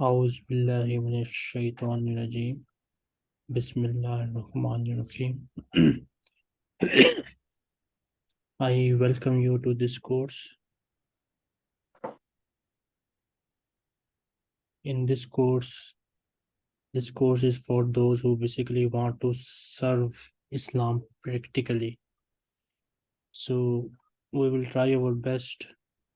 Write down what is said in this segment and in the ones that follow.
أعوذ بالله من الشيطان الرجيم بسم الله الرحمن الرحيم I welcome you to this course. In this course, this course is for those who basically want to serve Islam practically. So we will try our best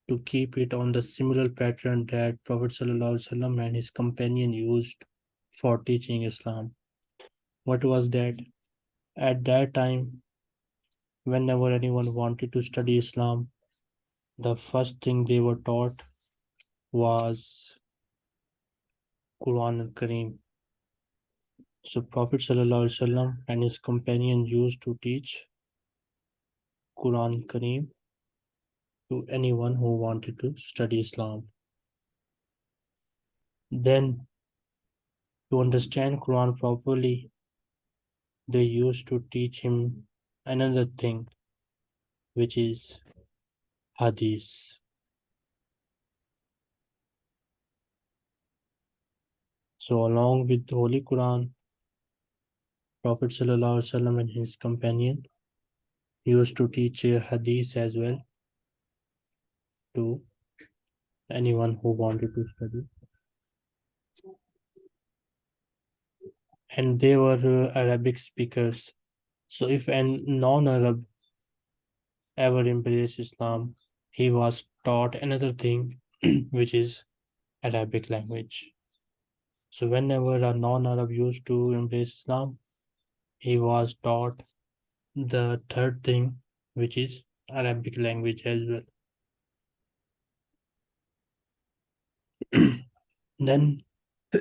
to keep it on the similar pattern that Prophet ﷺ and his companion used for teaching Islam. What was that? At that time, whenever anyone wanted to study Islam, the first thing they were taught was Quran al Kareem. So Prophet ﷺ and his companion used to teach Quran Kareem to anyone who wanted to study Islam. Then to understand Quran properly, they used to teach him another thing, which is Hadith. So along with the Holy Quran, Prophet ﷺ and his companion used to teach Hadith as well to anyone who wanted to study. And they were uh, Arabic speakers. So if a non-Arab ever embraced Islam, he was taught another thing, which is Arabic language. So whenever a non-Arab used to embrace Islam, he was taught the third thing, which is Arabic language as well. then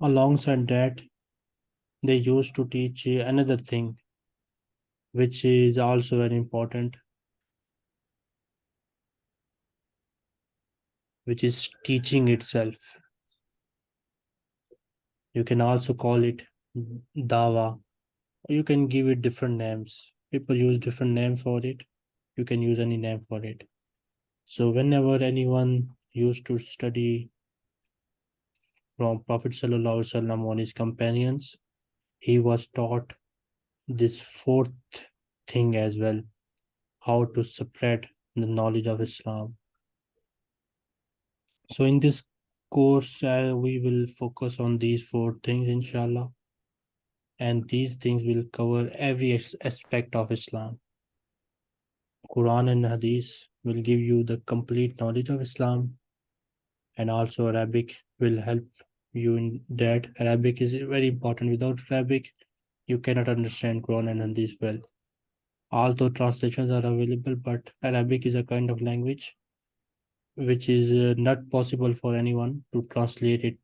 alongside that, they used to teach another thing, which is also very important, which is teaching itself. You can also call it dawa. You can give it different names. People use different name for it. You can use any name for it. So whenever anyone used to study from Prophet Sallallahu on his companions, he was taught this fourth thing as well, how to spread the knowledge of Islam. So in this course, uh, we will focus on these four things, inshallah. And these things will cover every aspect of Islam. Quran and Hadith will give you the complete knowledge of Islam and also Arabic will help you in that. Arabic is very important. Without Arabic, you cannot understand Quran and Hadith well. Although translations are available, but Arabic is a kind of language which is uh, not possible for anyone to translate it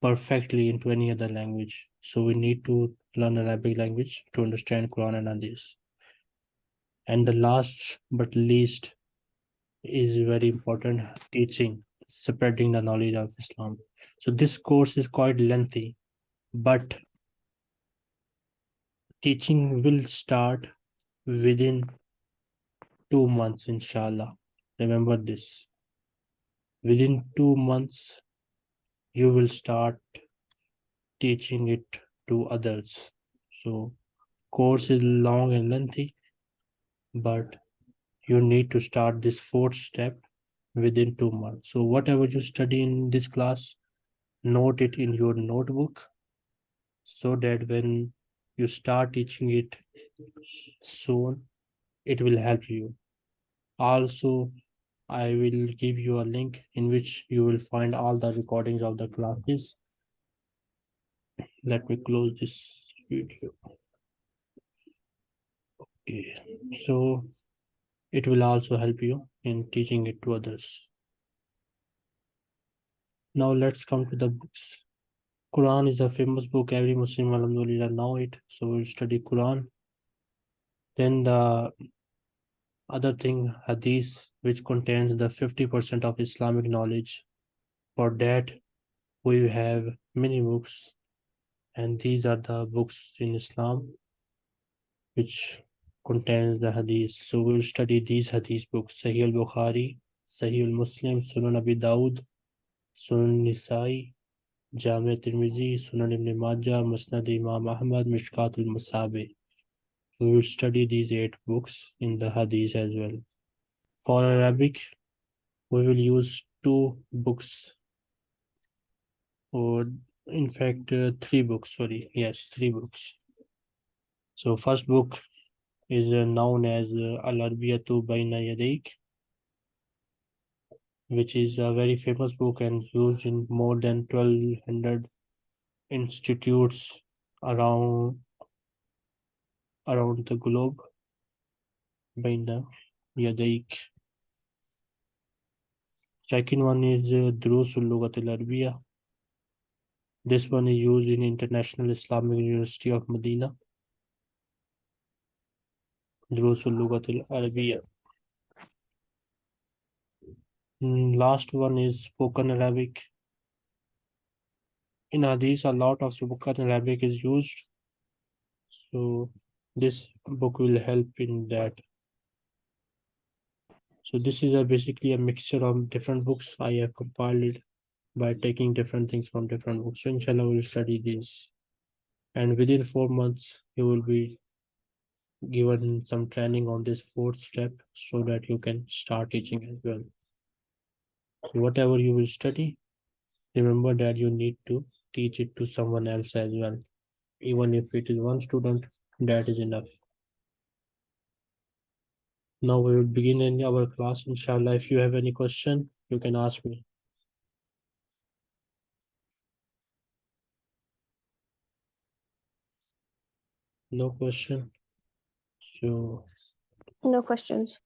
perfectly into any other language. So we need to learn Arabic language to understand Quran and Hadith. And the last but least is very important teaching, spreading the knowledge of Islam. So this course is quite lengthy, but teaching will start within two months, inshallah. Remember this. Within two months, you will start teaching it to others. So course is long and lengthy, but you need to start this fourth step within two months. So whatever you study in this class, note it in your notebook so that when you start teaching it soon, it will help you. Also, I will give you a link in which you will find all the recordings of the classes. Let me close this video. Okay, so it will also help you in teaching it to others. Now let's come to the books. Quran is a famous book. Every Muslim alhamdulillah know it. So we'll study Quran. Then the other thing, Hadith, which contains the 50% of Islamic knowledge. For that, we have many books. And these are the books in Islam, which contains the Hadith. So we'll study these Hadith books, Sahih al-Bukhari, Sahih al-Muslim, Sunan Abi Dawud, Sunan Nisai, Jamia Tirmizi, Sunan Ibn Majah, Musnad Imam Ahmad, Mishkat al-Masabih. We will study these eight books in the Hadith as well. For Arabic, we will use two books or in fact uh, three books sorry yes three books so first book is uh, known as uh, al-arbiyatu bayna yadayk which is a very famous book and used in more than 1200 institutes around around the globe. Bayna yadayk. Second one is uh, Durusul Lughat al-Arabiya this one is used in International Islamic University of Medina Lughat al-Arabiya Mm, last one is spoken Arabic. In Hadith, a lot of spoken Arabic is used. So this book will help in that. So this is a basically a mixture of different books I have compiled it by taking different things from different books. So inshallah we'll study this. And within four months, you will be given some training on this fourth step so that you can start teaching as well. So whatever you will study, remember that you need to teach it to someone else as well. Even if it is one student, that is enough. Now we will begin in our class, inshallah. If you have any question, you can ask me. No question So No questions.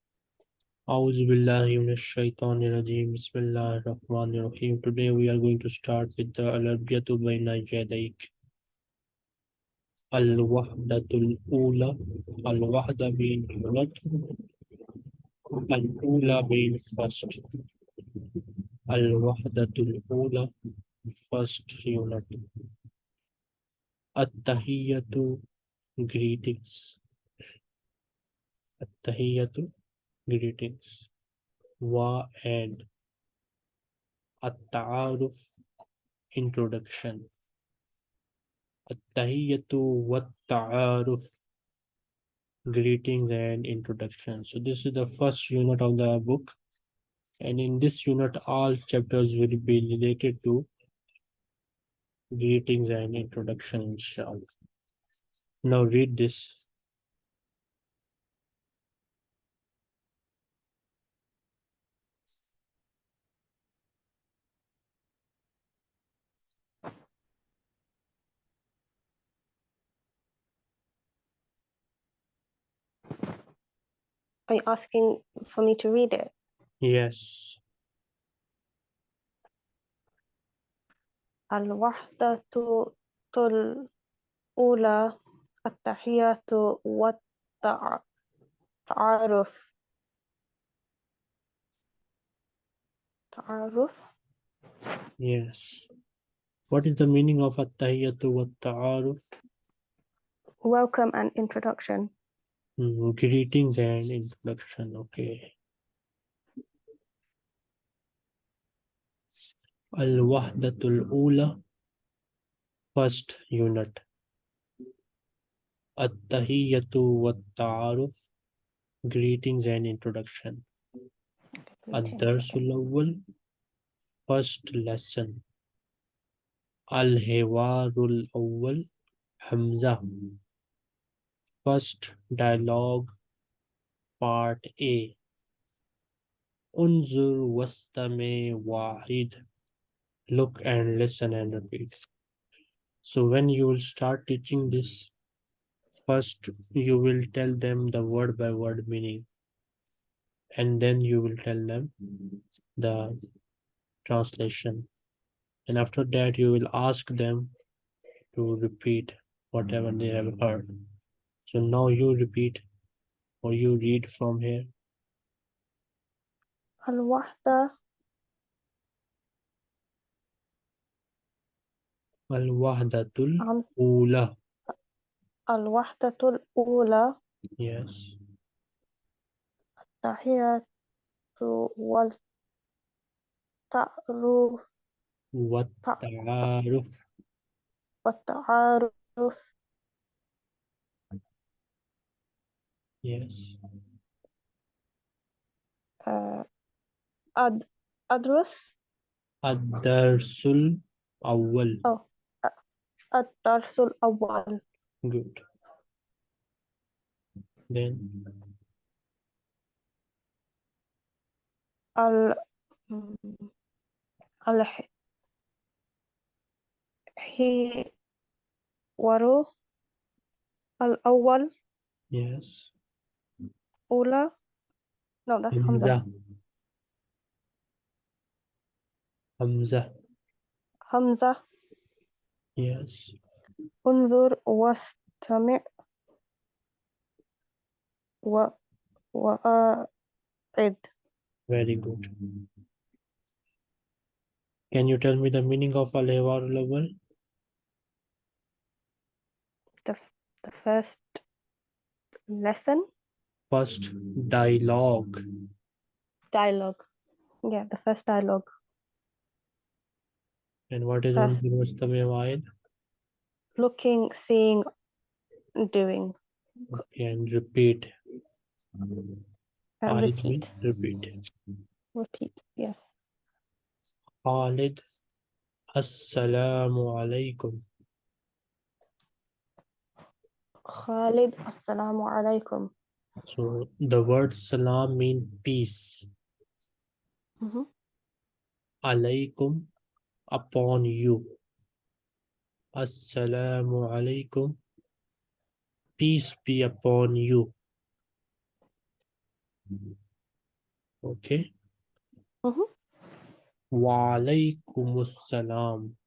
أعوذ بالله من الشيطان الرجيم بسم الله الرحمن الرحيم Today we are going to start with the الأربية بين يديك الوحدة الأولى الوحدة being unit الأولى being first الوحدة الأولى first unit التحية greetings Attahiyatu greetings. Wa and At-ta'aruf introduction. At-tahiyatu wa-ta'aruf greetings and introduction. So this is the first unit of the book. And in this unit, all chapters will be related to greetings and introduction inshallah. Now read this Are you asking for me to read it? yes الوحدة الأولى التحية والتعارف تعارف yes what is the meaning of at-tahiyyatu wa ta'aruf welcome and introduction Mm, greetings and introduction. Okay. Al-wahdatul ula first unit. At-tahiyyatu wa ta'aruf greetings and introduction. Ad-darsul awwal first lesson. Al-hiwarul awwal hamza first dialogue part a. Unzur wastame wahid look and listen and repeat so when you will start teaching this first you will tell them the word by word meaning. And then you will tell them the translation. And after that you will ask them to repeat whatever they have heard so now you repeat or you read from here. Al-Wahda. Al-Wahdatul Ula. Al-Wahdatul Ula. Yes. Tahiyatu wal ta'ruf. Wat ta'aruf. Wat ta'aruf. Yes. Uh, ad adrus Ad-darsul awwal. Oh, uh, ad-darsul awwal. Good. Then al al he waru al awwal. Yes. أولى no that's Hamza Hamza Hamza Hamza yes انظر واستمع و وأعد very good can you tell me the meaning of al-hiwar al-awwal the, f- the first lesson first dialogue. Dialogue. Yeah the first dialogue. And what is First. looking seeing doing. Okay and repeat. And repeat. repeat. Repeat yes. Khalid Assalamu alaikum. Khalid assalamu alaikum so the word salam mean peace. Mhm. alaikum upon you. Assalamu alaikum peace be upon you. Okay. Wa alaikumus salam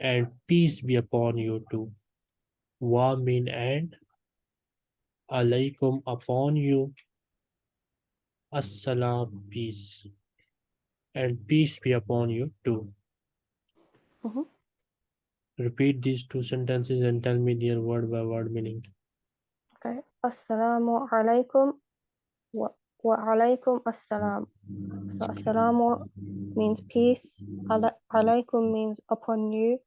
and peace be upon you too. Wa mean and alaikum upon you. Assalam peace. And peace be upon you too. Mhm. repeat these two sentences and tell me their word by word meaning. Okay. Assalamu alaikum wa, wa alaikum assalam. So assalamu means peace ala, alaikum means upon you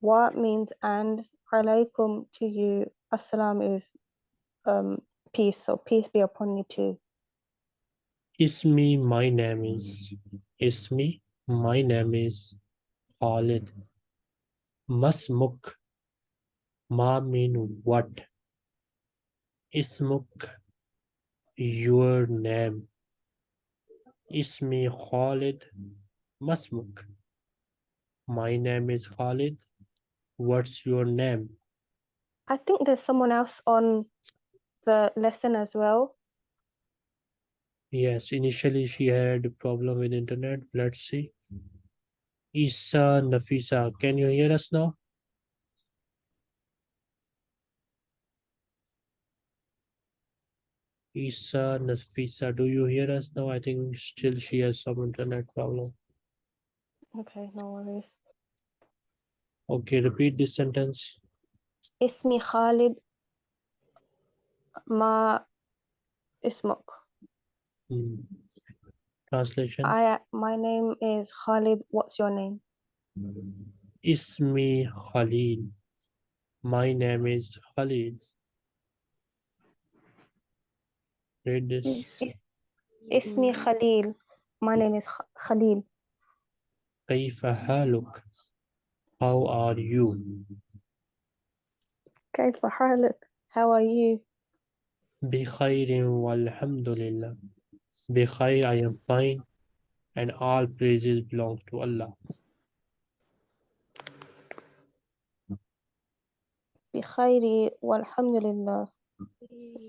wa means and alaikum to you. Assalam is um peace so peace be upon you too Ismi, my name is. Ismi, my name is Khalid. Masmuk, ma mean what? Ismuk, your name. Ismi Khalid. Masmuk. My name is Khalid. What's your name? I think there's someone else on the lesson as well? Yes, initially she had problem with internet. Let's see. Isa Nafisa, can you hear us now? Isa Nafisa, do you hear us now? I think still she has some internet problem. Okay, no worries. Okay, repeat this sentence. Ismi Khalid ما اسمك Hmm. Translation. I my name is Khalid what's your name Ismi Khalil. My name is Khalil. Read this. اسمي خليل my name is Kh- Khalil كيف حالك? How are you? كيف حالك how are you بخير والحمد لله. بخير, I am fine. And all praises belong to Allah. بخير والحمد لله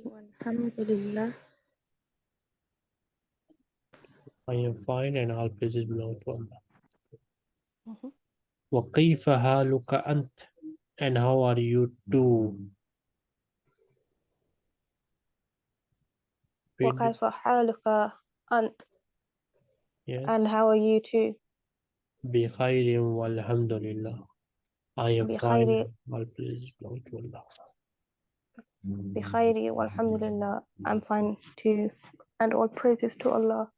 والحمد لله I am fine and all praises belong to Allah. Mhm. وكيف حالك أنت? And how are you too? وكيف حالك أنت Yes. and how are you too بخير والحمد لله. I am بخير. fine. All praises belong to Allah. بخير والحمد لله I'm fine too and all praises to Allah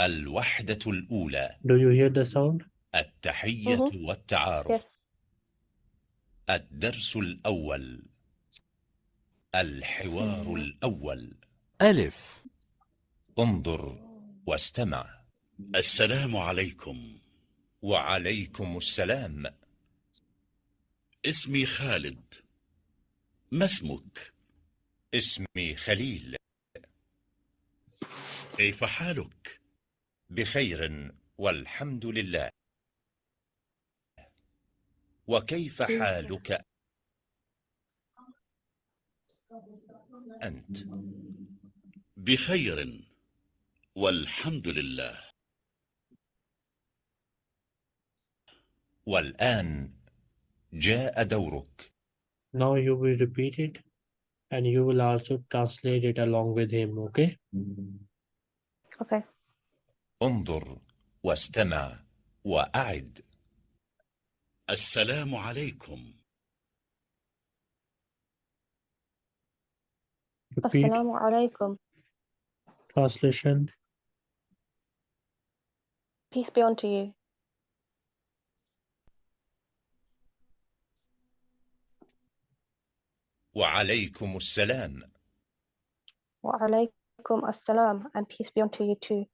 الوحدة الأولى Do you hear the sound? التحية. والتعارف Yes. الدرس الأول الحوار الأول. ألف. انظر واستمع. السلام عليكم. وعليكم السلام. اسمي خالد. ما اسمك؟ اسمي خليل. كيف حالك؟ بخير والحمد لله. وكيف حالك أنت بخير والحمد لله والآن جاء دورك Now you will repeat it and you will also translate it along with him, okay? Okay. انظر واستمع وأعد السلام عليكم Repeat Assalamu alaikum. translation. Peace be unto you. وعليكم السلام Wa alaikum assalam and peace be unto you too.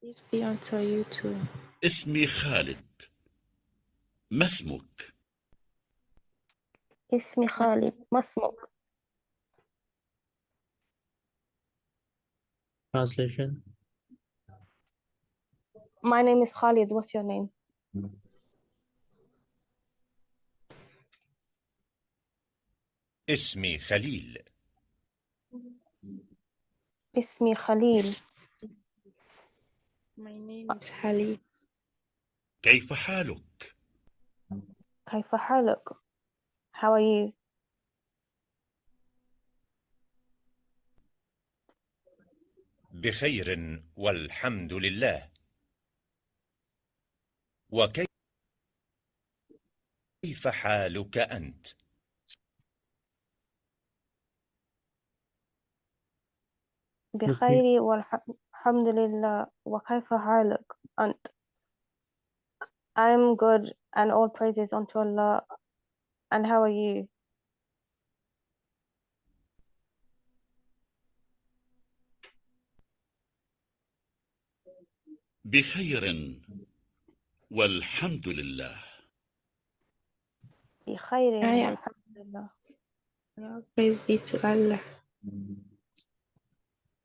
Peace be unto you too. اسمي خالد ما اسمك Ismi Khalid. Masmuk. Translation. My name is Khalid. What's your name? اسمي خليل Ismi Khalil. My name is Hali. كيف حالك كيف حالك? How are you? بخير والحمد لله وكيف حالك أنت بخير والحمد لله وكيف حالك أنت? I'm good and all praises unto Allah. And how are you? بخير والحمد لله بخير I am- والحمد لله. All praise be to Allah.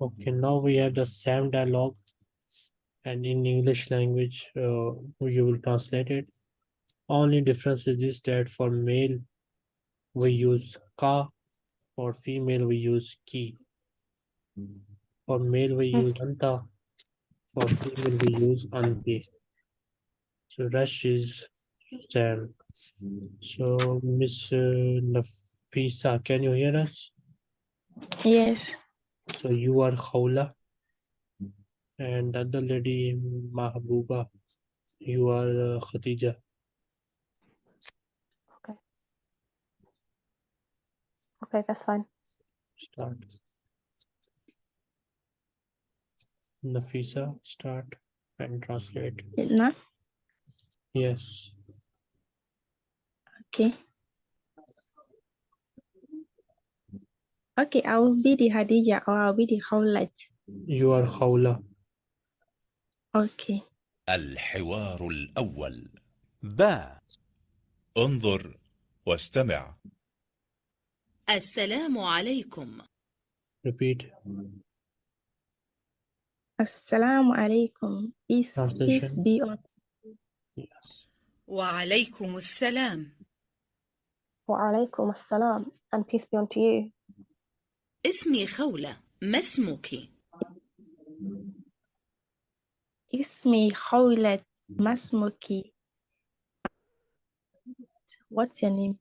Okay, now we have the same dialogue and in English language, uh, you will translate it. Only difference is this that for male, we use ka, for female, we use ki. For male, we use anta, for be used on anti. So rush is same. So Miss uh, Nafisa, can you hear us? Yes. So you are Khawla. And the other lady Mahbuba, you are uh, Okay. Okay, that's fine. Start. Nafisa, start and translate. Now, Yes. okay. Okay, I will be the Hadija or I'll be the Khawlat. You are Khawla. Okay. الحوار الأول باء انظر واستمع السلام عليكم Repeat. Assalamu alaikum. Peace, peace Translation. be Yes. وعليكم السلام وعليكم assalam and peace be unto you. اسمي خولة ما اسمك؟ اسمي خولة ما اسمك What's your name?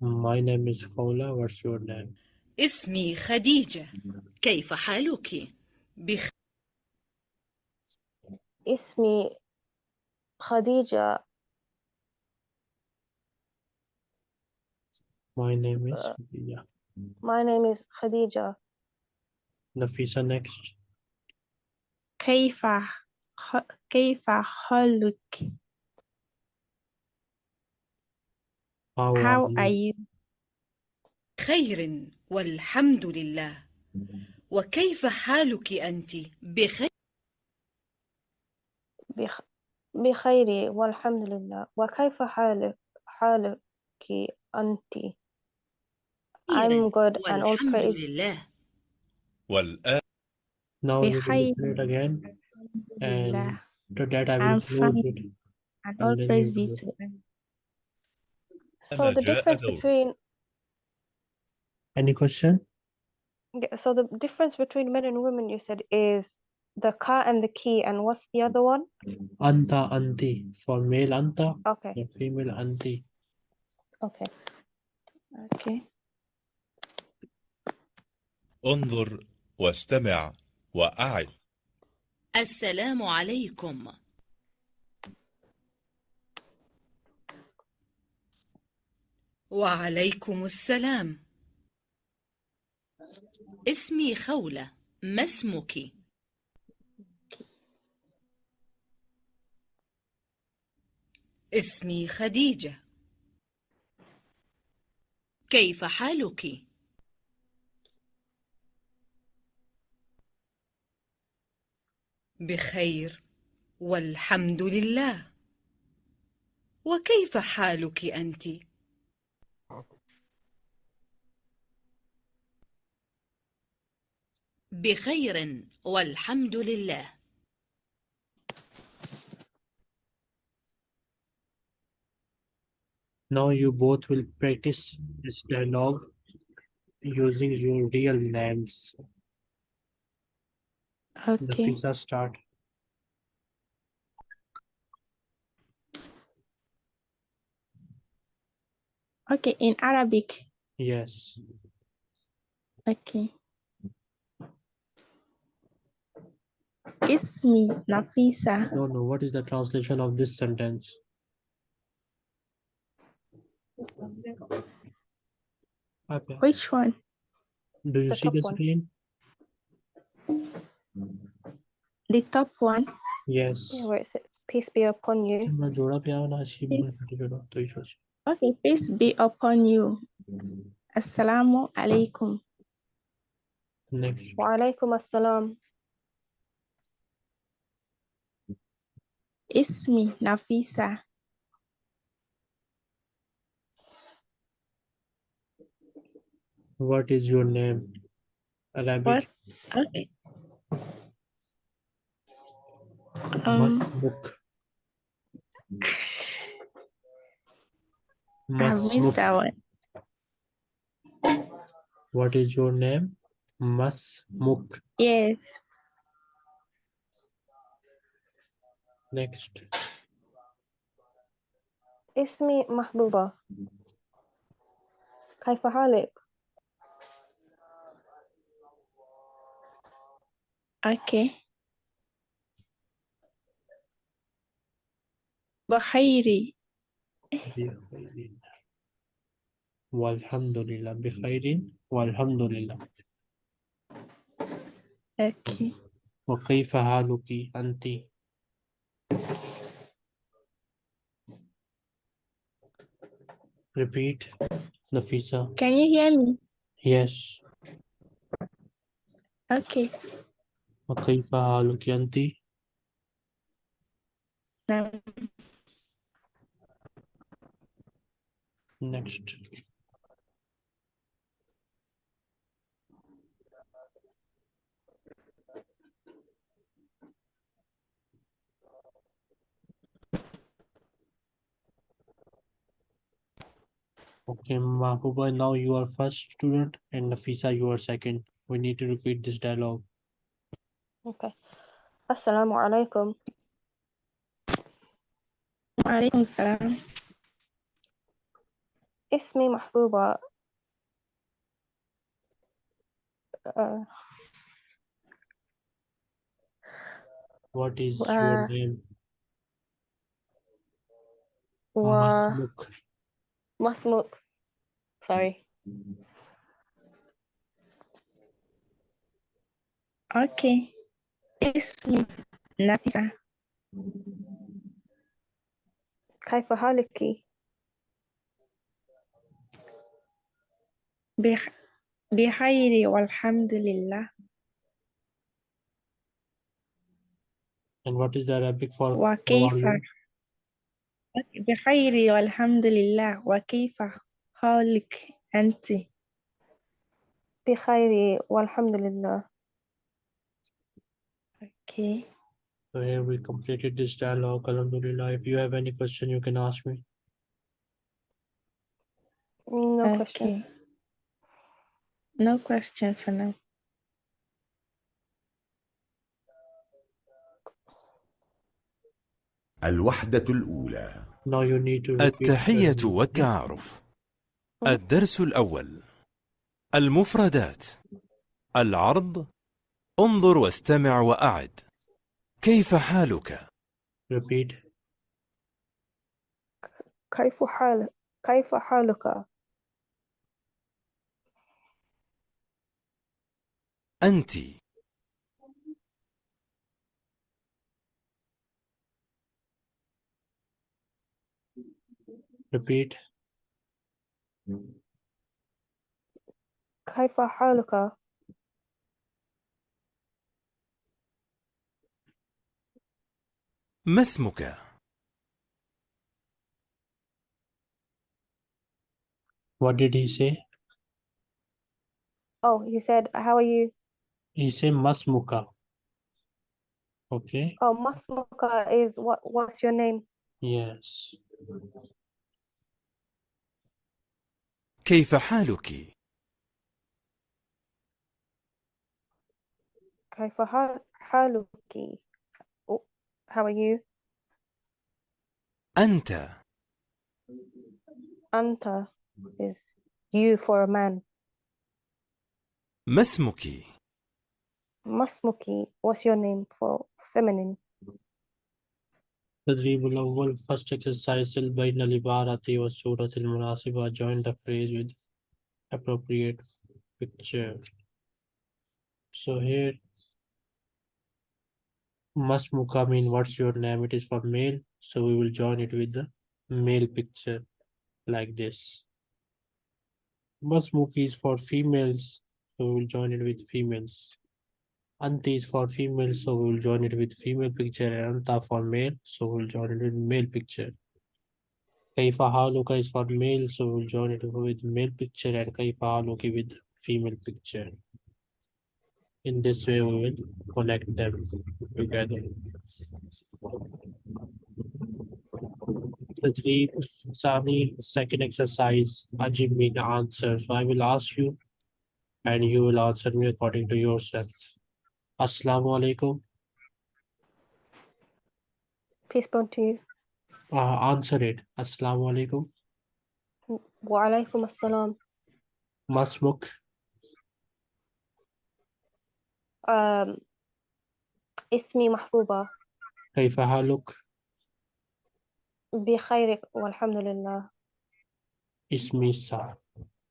My name is Khawla. What's your name? اسمي خديجة كيف حالك؟ بخ... اسمي خديجة My name is Uh, Khadija. My name is Khadija. Nafisa next. كيف كيف حالك? How, How are you? you? خير والحمد لله وكيف حالك أنت؟ بخير بخ... بخير والحمد لله وكيف حالك حالك أنت I'm good and all والحمد praise لله والآن Now you can بخير. listen it again. And to that I will I'm close fine. it. And all praise be to so the difference between Any question? yeah, so the difference between men and women you said is the ka and the key and what's the other one Anta, anti. For male, anta. okay For female, anti. okay Okay. انظر واستمع وأعد السلام عليكم وعليكم السلام اسمي خولة ما اسمك؟ اسمي خديجة كيف حالك؟ بخير والحمد لله وكيف حالك أنت؟ بخير والحمد لله Now you both will practice this dialogue using your real names. Okay. Nafisa start. Okay. In Arabic. Yes. Okay. Ismi Nafisa. No, no. What is the translation of this sentence? Which one? Do you the see the screen? The top one? Yes. Where is it? Peace be upon you. Okay, peace be upon you. Assalamu alaikum. Next. Wa alaikum assalam. Ismi Nafisa. what is your name Arabic What? Okay. Um, Masmuk I missed that one. what is your name Masmuk Yes. Next. اسمي محبوبة. كيف حالك؟ Okay. بخيري. بخير والحمد لله. بخير والحمد لله. Okay. وكيف حالك أنت؟ repeat Nafisa Can you hear me? yes Okay. وكيف حالك أنت Now, next Okay, Mahbuba, now you are first student and Nafisa, you are second. We need to repeat this dialogue. Okay. Assalamu alaikum. وعليكم السلام اسمي محبوبة. Uh, What is your Uh, name? و Masmuk. مسموك. Sorry. أوكي اسمي نافذة كيف حالك؟ بخ... بخير والحمد لله And what is the Arabic for how are وكيف you? بخير والحمد لله وكيف حالك أنت بخير والحمد لله. أوكي So here we completed this dialogue. Alhamdulillah. If you have any question, you can ask me. No question. Okay. No question for now. الوحدة الأولى التحية والتعارف. الدرس الأول. المفردات. العرض. انظر واستمع وأعد. كيف حالك؟ Repeat. كيف حال كيف حالك؟ أنت. Repeat. كيف حالك؟ ما اسمك؟ What did he say? Oh, he said, how are you? He said Masmuka. Okay. Oh, Masmuka is what? What's your name? Yes. كيف حالك؟ كيف حال حالك؟ Oh, How are you? أنت Anta is you for a man. ما اسمك؟ Masmuki, what's your name for feminine? تدريب الأول first exercise سل بين العبارة والصورة المناسبة join the phrase with appropriate picture so here Masmuka mean what's your name it is for male so we will join it with the male picture like this Masmuki is for females so we will join it with females Anti is for female, so we will join it with female picture, and Anta for male, so we'll join it with male picture. Kaifa Haluka is for male, so we'll join it with male picture, and Kaifa Haluki with female picture. In this way, we will connect them together. Tadreeb Sani, second exercise, Ajib the answer. So I will ask you, and you will answer me according to yourself. Assalamu alaikum. Peace be unto you. Uh, answer it. Assalamu alaikum. Wa alaikum assalam. Masmuk. Um, اسمي محبوبة كيف حالك؟ بخير والحمد لله. Ismi Sa.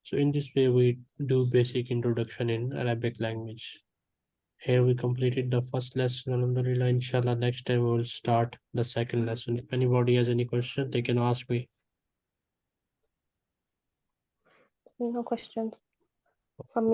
So in this way, we do basic introduction in Arabic language. Here we completed the first lesson. Alhamdulillah, inshallah, next time we will start the second lesson. If anybody has any question, they can ask me. No questions from me.